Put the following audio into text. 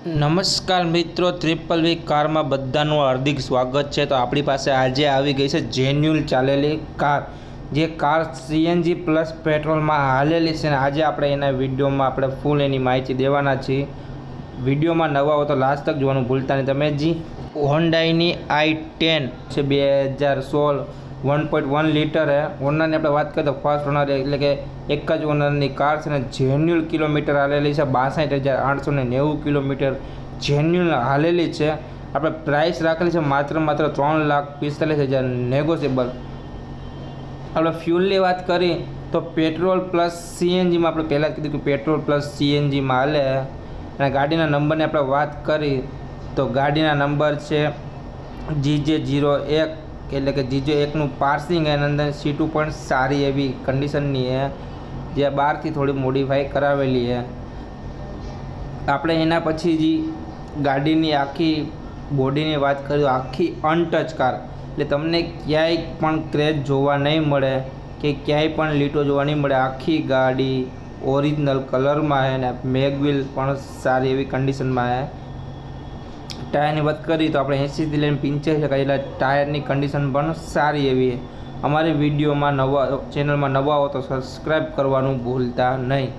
નમસ્કાર મિત્રો ટ્રિપલ વી કારમાં બધાનું હાર્દિક સ્વાગત છે. તો આપણી પાસે આજે આવી ગઈ છે જેન્યુઅલ ચાલેલી કાર, જે કાર સીએનજી પ્લસ પેટ્રોલમાં હાલેલી છે. ને આજે આપણે એના વિડીયોમાં આપણે ફૂલ એની માહિતી દેવાના છીએ. વિડીયોમાં નવા હો તો લાસ્ટ તક જોવાનું ભૂલતા નહીં. તમે જી, હોન્ડાઈની આઈ ટેન છે, બે હજાર સોળ વન પોઈન્ટ વન લીટર હે. ઓનરની આપણે વાત કરીએ તો ફર્સ્ટ ઓનર એટલે કે એક જ ઓનરની કાર છે ને જેન્યુઅલ કિલોમીટર હાલેલી છે, બાસઠ હજાર આઠસો ને નેવું કિલોમીટર જેન્યુઅલ હાલેલી છે. આપણે પ્રાઇસ રાખેલી છે માત્ર માત્ર ત્રણ લાખ પિસ્તાલીસ હજાર નેગોશિયેબલ આપણે ફ્યુલની વાત કરી તો પેટ્રોલ પ્લસ સીએનજીમાં આપણે પહેલાં જ કીધું કે પેટ્રોલ પ્લસ સીએનજીમાં હાલે. અને ગાડીના નંબરની આપણે વાત કરી તો ગાડીના નંબર છે જીજે જીરો એક એટલે કે જીજો એકનું પાર્સિંગ એની અંદર સીટું પણ સારી એવી કન્ડિશનની છે જે બહારથી થોડી મોડિફાઈ કરાવેલી છે આપણે એના પછી જે ગાડીની આખી બોડીની વાત કરીએ, આખી અનટચ કાર એટલે તમને ક્યાંય પણ ક્રેચ જોવા નહીં મળે કે ક્યાંય પણ લીટો જોવા નહીં મળે. આખી ગાડી ઓરિજિનલ કલરમાં છે ને, મેગવિલ પણ સારી એવી કન્ડિશનમાં છે ટાયરની વાત કરીએ તો આપણે એંસીથી લઈને પંચ્યાસી ટકા એટલે ટાયરની કન્ડિશન પણ સારી એવી અમારી વિડીયોમાં નવા ચેનલમાં નવા હો તો સબસ્ક્રાઈબ કરવાનું ભૂલતા નહીં.